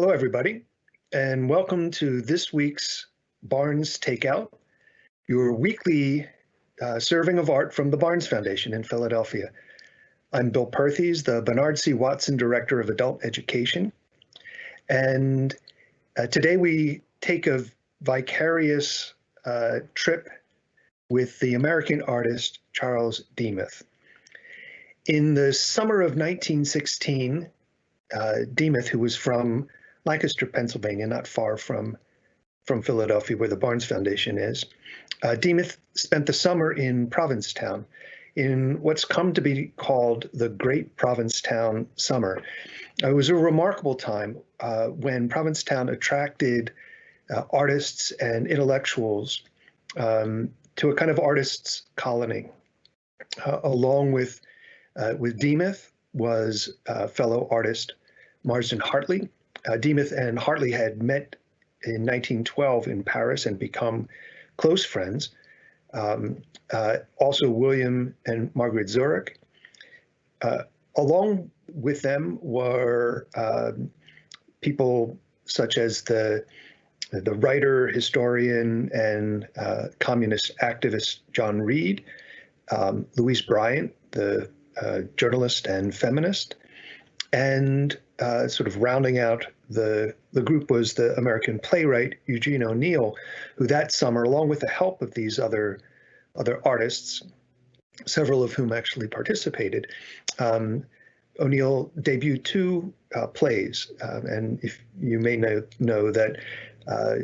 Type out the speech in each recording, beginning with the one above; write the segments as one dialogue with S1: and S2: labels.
S1: Hello, everybody, and welcome to this week's Barnes Takeout, your weekly uh, serving of art from the Barnes Foundation in Philadelphia. I'm Bill Perthes, the Bernard C. Watson Director of Adult Education, and uh, today we take a vicarious uh, trip with the American artist Charles Demuth. In the summer of 1916, uh, Demuth, who was from Lancaster, Pennsylvania, not far from from Philadelphia, where the Barnes Foundation is. Uh, Demuth spent the summer in Provincetown, in what's come to be called the Great Provincetown Summer. It was a remarkable time uh, when Provincetown attracted uh, artists and intellectuals um, to a kind of artists' colony. Uh, along with uh, with Demuth was uh, fellow artist Marsden Hartley, uh, Demuth and Hartley had met in 1912 in Paris and become close friends. Um, uh, also, William and Margaret Zorach. Uh, along with them were um, people such as the the writer, historian, and uh, communist activist John Reed, um, Louise Bryant, the uh, journalist and feminist, and uh, sort of rounding out the the group was the American playwright Eugene O'Neill, who that summer, along with the help of these other other artists, several of whom actually participated, um, O'Neill debuted two uh, plays. Um, and if you may know know that uh,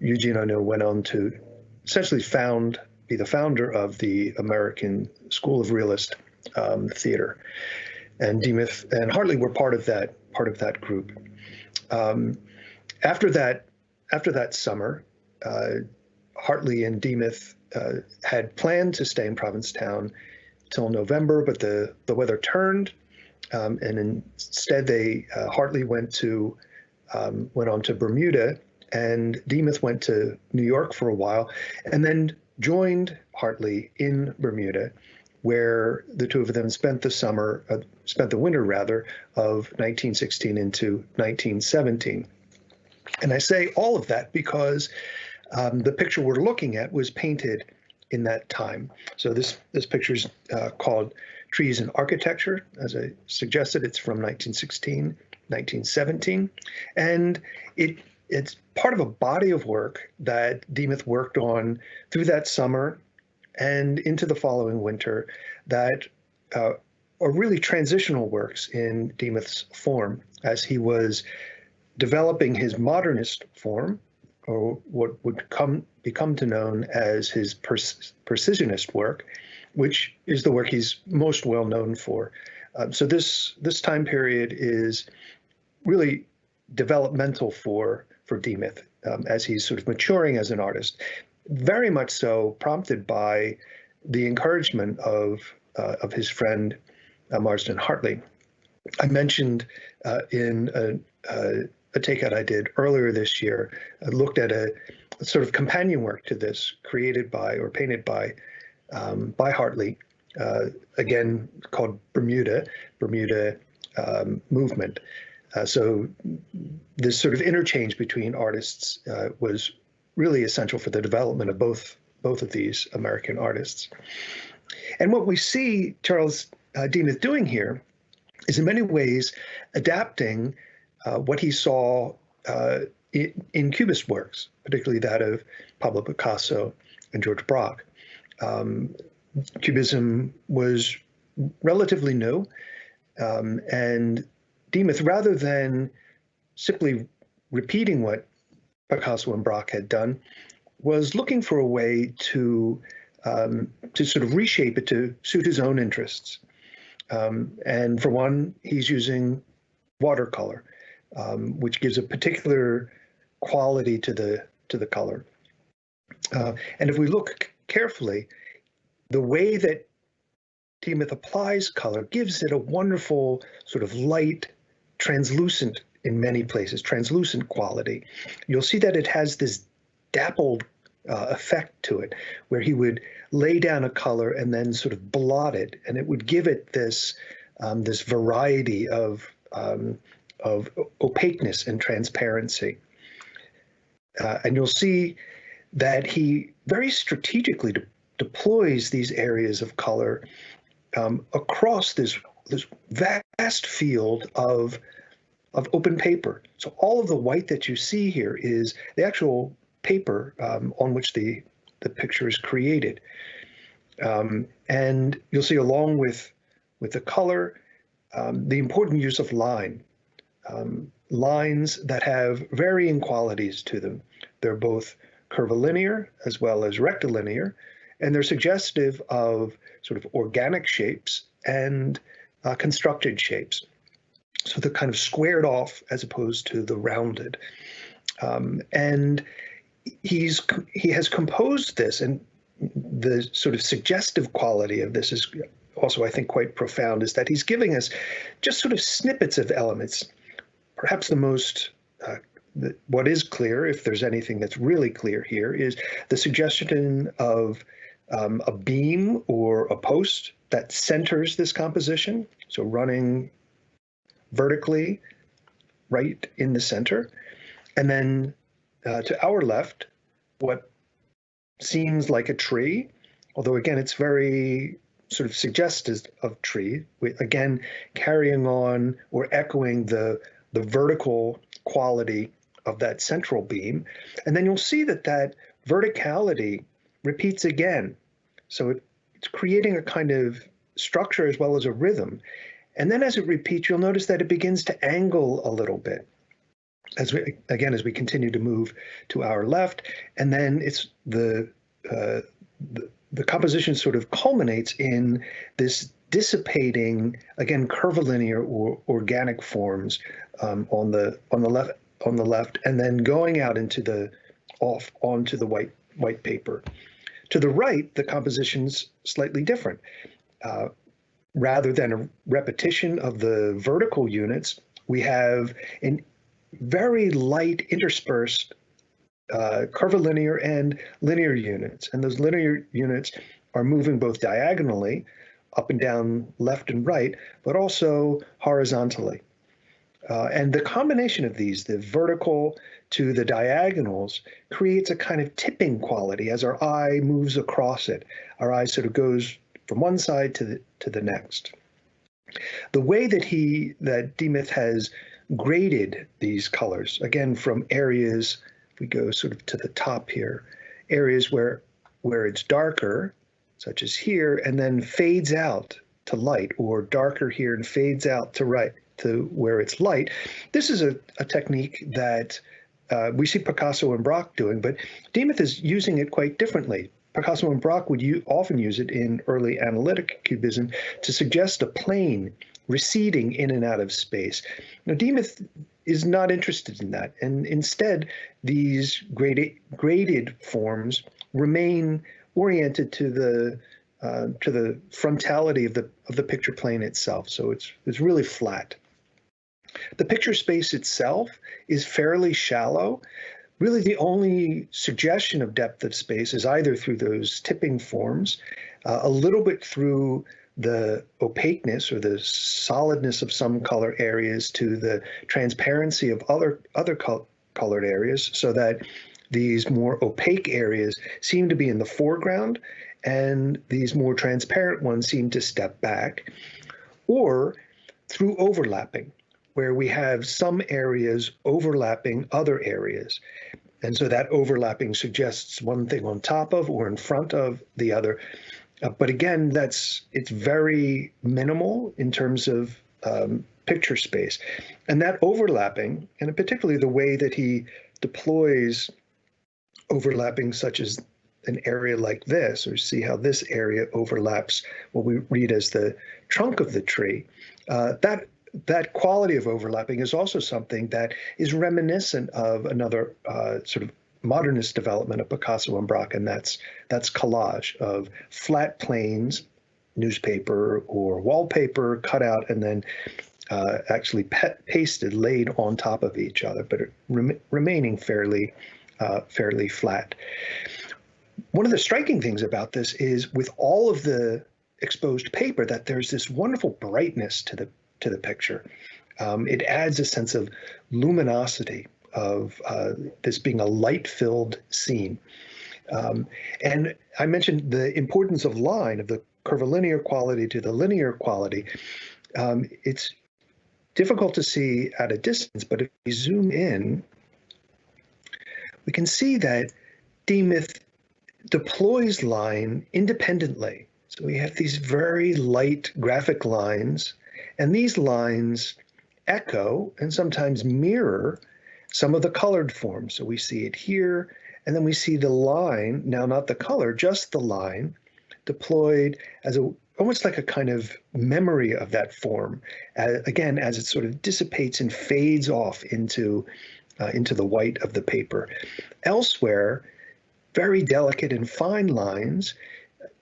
S1: Eugene O'Neill went on to essentially found be the founder of the American School of Realist um, Theater and Demuth and Hartley were part of that part of that group. Um, after that, after that summer, uh, Hartley and Demuth uh, had planned to stay in Provincetown till November, but the the weather turned, um, and instead they uh, Hartley went to um, went on to Bermuda, and Demuth went to New York for a while, and then joined Hartley in Bermuda where the two of them spent the summer, uh, spent the winter rather, of 1916 into 1917. And I say all of that because um, the picture we're looking at was painted in that time. So this this picture is uh, called Trees and Architecture. As I suggested, it's from 1916, 1917, and it it's part of a body of work that Demuth worked on through that summer and into the following winter that uh, are really transitional works in Demuth's form as he was developing his modernist form, or what would come become to known as his precisionist work, which is the work he's most well known for. Um, so this this time period is really developmental for for Demuth um, as he's sort of maturing as an artist very much so prompted by the encouragement of uh, of his friend uh, Marsden Hartley. I mentioned uh, in a, a, a, takeout I did earlier this year, I looked at a, sort of companion work to this created by or painted by um, by Hartley, uh, again called Bermuda, Bermuda um, Movement. Uh, so this sort of interchange between artists uh, was really essential for the development of both both of these American artists. And what we see Charles uh, Demuth doing here is in many ways adapting uh, what he saw uh, in, in, Cubist works, particularly that of Pablo Picasso and George Braque. Um, Cubism was relatively new, um, and Demuth, rather than simply repeating what Picasso and Braque had done, was looking for a way to um, to sort of reshape it to suit his own interests. Um, and for one, he's using watercolor, um, which gives a particular quality to the to the color. Uh, and if we look carefully, the way that Demuth applies color gives it a wonderful sort of light, translucent in many places, translucent quality. You'll see that it has this dappled uh, effect to it, where he would lay down a color and then sort of blot it, and it would give it this um, this variety of um, of opaqueness and transparency. Uh, and you'll see that he very strategically de deploys these areas of color um, across this, this vast field of, of open paper. So all of the white that you see here is the actual paper um, on which the, the picture is created. Um, and you'll see along with, with the color, um, the important use of line. Um, lines that have varying qualities to them. They're both curvilinear as well as rectilinear, and they're suggestive of sort of organic shapes and uh, constructed shapes. So they're kind of squared off as opposed to the rounded. Um, and he's he has composed this, and the sort of suggestive quality of this is also, I think, quite profound, is that he's giving us just sort of snippets of elements. Perhaps the most uh, what is clear, if there's anything that's really clear here, is the suggestion of um, a beam or a post that centers this composition. So running vertically right in the center. And then uh, to our left, what seems like a tree, although again, it's very sort of suggestive of tree, again, carrying on or echoing the, the vertical quality of that central beam. And then you'll see that that verticality repeats again. So it, it's creating a kind of structure as well as a rhythm. And then as it repeats, you'll notice that it begins to angle a little bit. As we, again, as we continue to move to our left, and then it's the, uh, the, the composition sort of culminates in this dissipating, again, curvilinear or organic forms um, on the on the left on the left, and then going out into the off onto the white white paper. To the right, the composition's slightly different. Uh, rather than a repetition of the vertical units, we have in very light interspersed uh, curvilinear and linear units. And those linear units are moving both diagonally, up and down, left and right, but also horizontally. Uh, and the combination of these, the vertical to the diagonals, creates a kind of tipping quality as our eye moves across it. Our eye sort of goes from one side to the, to the next. The way that he, that Demuth has graded these colors, again, from areas, if we go sort of to the top here, areas where, where it's darker, such as here, and then fades out to light, or darker here and fades out to right, to where it's light. This is a, a technique that uh, we see Picasso and Braque doing, but Demuth is using it quite differently. Picasso and Braque would often use it in early analytic cubism to suggest a plane receding in and out of space. Now, Demuth is not interested in that, and instead, these graded, graded forms remain oriented to the uh, to the frontality of the of the picture plane itself. So it's it's really flat. The picture space itself is fairly shallow. Really, the only suggestion of depth of space is either through those tipping forms, uh, a little bit through the opaqueness or the solidness of some color areas to the transparency of other other col colored areas so that these more opaque areas seem to be in the foreground and these more transparent ones seem to step back or through overlapping where we have some areas overlapping other areas. And so that overlapping suggests one thing on top of or in front of the other. Uh, but again, that's it's very minimal in terms of um, picture space. And that overlapping, and particularly the way that he deploys overlapping such as an area like this, or see how this area overlaps what we read as the trunk of the tree, uh, that that quality of overlapping is also something that is reminiscent of another uh, sort of modernist development of Picasso and Braque, and that's that's collage of flat planes, newspaper or wallpaper cut out and then uh, actually pasted, laid on top of each other, but rem remaining fairly uh, fairly flat. One of the striking things about this is with all of the exposed paper that there's this wonderful brightness to the to the picture. Um, it adds a sense of luminosity of uh, this being a light-filled scene. Um, and I mentioned the importance of line, of the curvilinear quality to the linear quality. Um, it's difficult to see at a distance, but if we zoom in, we can see that Demuth deploys line independently. So we have these very light graphic lines, and these lines echo and sometimes mirror some of the colored forms. So we see it here, and then we see the line, now not the color, just the line, deployed as a almost like a kind of memory of that form. Uh, again, as it sort of dissipates and fades off into uh, into the white of the paper. Elsewhere, very delicate and fine lines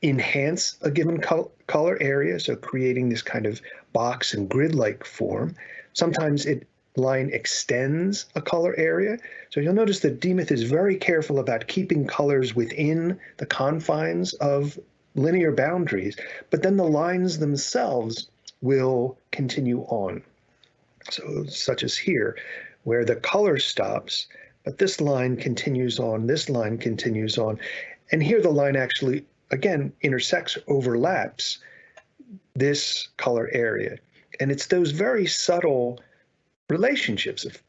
S1: enhance a given col color area, so creating this kind of box and grid-like form. Sometimes it line extends a color area. So you'll notice that Demuth is very careful about keeping colors within the confines of linear boundaries, but then the lines themselves will continue on. So such as here, where the color stops, but this line continues on, this line continues on. And here the line actually, again, intersects, overlaps this color area. And it's those very subtle relationships of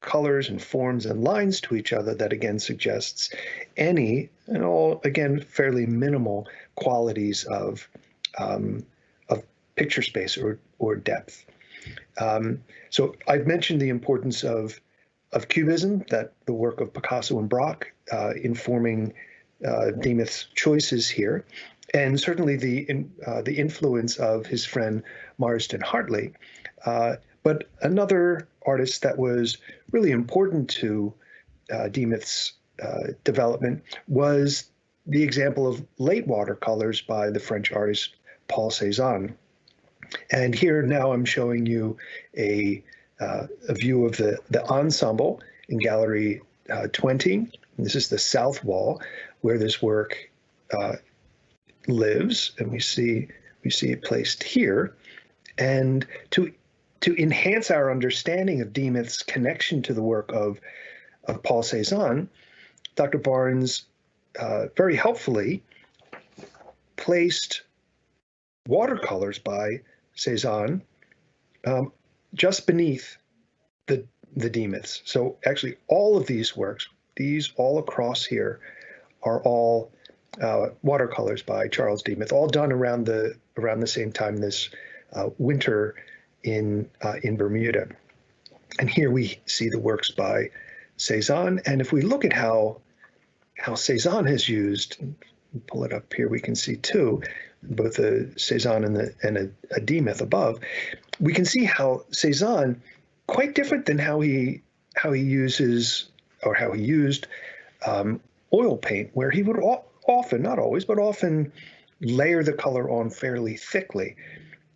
S1: colors and forms and lines to each other that again suggests any and all again fairly minimal qualities of um, of picture space or or depth. Um, so I've mentioned the importance of of cubism, that the work of Picasso and Braque uh, informing uh, Demuth's choices here, and certainly the in, uh, the influence of his friend Marsden Hartley. Uh, but another artist that was really important to uh, Demuth's uh, development was the example of late watercolors by the French artist Paul Cézanne. And here now I'm showing you a, uh, a view of the, the ensemble in Gallery uh, 20. This is the south wall where this work uh, lives, and we see we see it placed here. And to to enhance our understanding of Demuth's connection to the work of of Paul Cézanne, Dr. Barnes uh, very helpfully placed watercolors by Cézanne um, just beneath the the Demuths. So actually, all of these works, these all across here, are all uh, watercolors by Charles Demuth, all done around the around the same time this uh, winter in uh, in Bermuda. And here we see the works by Cézanne. And if we look at how how Cézanne has used, pull it up here, we can see too, both a Cézanne and, the, and a, a Demuth above, we can see how Cézanne, quite different than how he how he uses or how he used um, oil paint, where he would often, not always, but often layer the color on fairly thickly.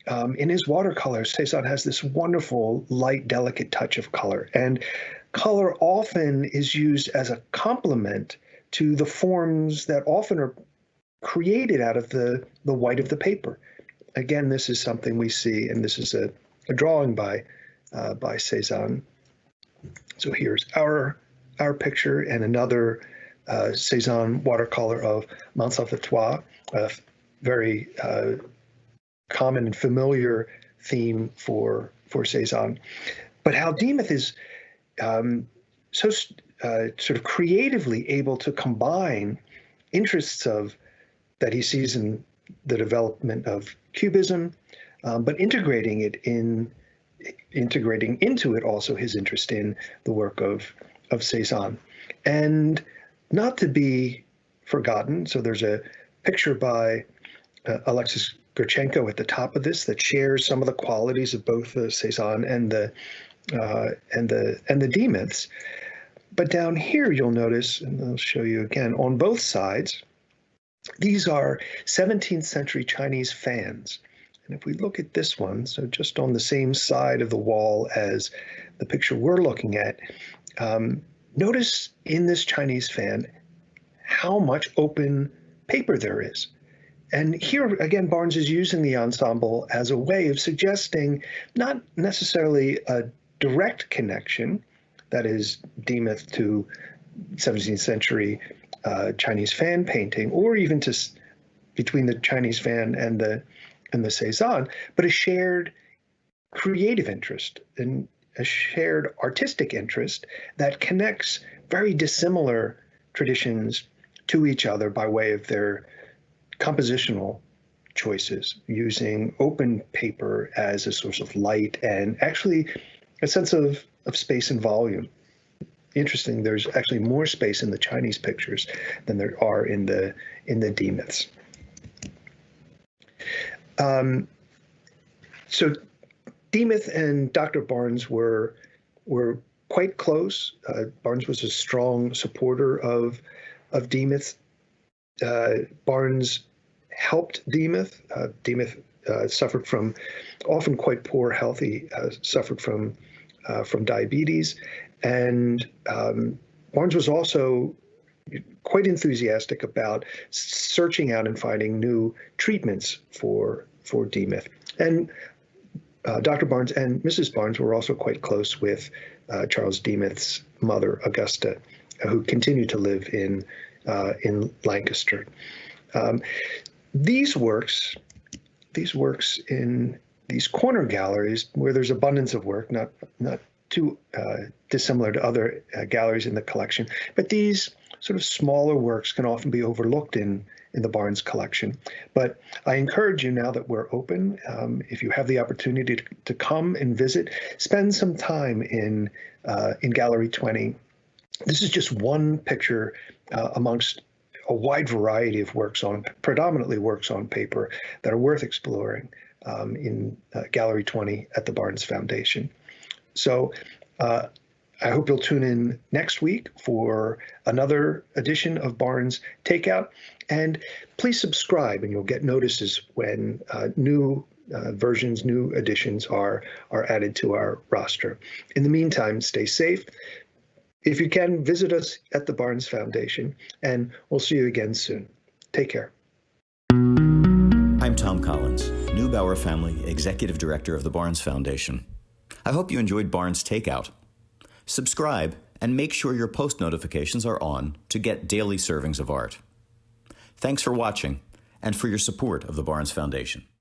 S1: Um, in his watercolors, Cézanne has this wonderful, light, delicate touch of color. And color often is used as a complement to the forms that often are created out of the, the white of the paper. Again, this is something we see, and this is a, a drawing by uh, by Cézanne. So here's our our picture and another uh, Cézanne watercolor of Mont Sainte-Victoire, a very uh, common and familiar theme for for Cézanne. But how Demuth is um, so uh, sort of creatively able to combine interests of that he sees in the development of cubism, um, but integrating it in integrating into it also his interest in the work of of Cézanne, and not to be forgotten. So there's a picture by uh, Alexis Gritchenko at the top of this that shares some of the qualities of both the Cézanne and the uh, and the and the Demuths. But down here, you'll notice, and I'll show you again, on both sides, these are 17th century Chinese fans. And if we look at this one, so just on the same side of the wall as the picture we're looking at, um, notice in this Chinese fan how much open paper there is. and here again, Barnes is using the ensemble as a way of suggesting not necessarily a direct connection, that is, Demuth to 17th century uh, Chinese fan painting, or even to between the Chinese fan and the and the Cezanne, but a shared creative interest and a shared artistic interest that connects very dissimilar traditions to each other by way of their compositional choices, using open paper as a source of light and actually a sense of, of space and volume. Interesting, there's actually more space in the Chinese pictures than there are in the in the Demuths. Um, so Demuth and Dr. Barnes were were quite close. Uh, Barnes was a strong supporter of of Demuth. Uh, Barnes helped Demuth. Uh, Demuth uh, suffered from often quite poor health. He uh, suffered from uh, from diabetes, and um, Barnes was also quite enthusiastic about searching out and finding new treatments for for Demuth. And uh, Dr. Barnes and Mrs. Barnes were also quite close with uh, Charles Demuth's mother, Augusta, who continued to live in uh, in Lancaster. Um, these works, these works in these corner galleries where there's abundance of work, not not too uh, dissimilar to other uh, galleries in the collection, but these sort of smaller works can often be overlooked in in the Barnes collection. But I encourage you now that we're open, um, if you have the opportunity to, to, come and visit, spend some time in uh, in Gallery 20. This is just one picture uh, amongst a wide variety of works on, predominantly works on paper that are worth exploring um, in uh, Gallery 20 at the Barnes Foundation. So uh, I hope you'll tune in next week for another edition of Barnes Takeout. And please subscribe, and you'll get notices when uh, new uh, versions, new additions are, are added to our roster. In the meantime, stay safe. If you can, visit us at the Barnes Foundation, and we'll see you again soon. Take care.
S2: I'm Thom Collins, Neubauer Family Executive Director of the Barnes Foundation. I hope you enjoyed Barnes Takeout. Subscribe and make sure your post notifications are on to get daily servings of art. Thanks for watching and for your support of the Barnes Foundation.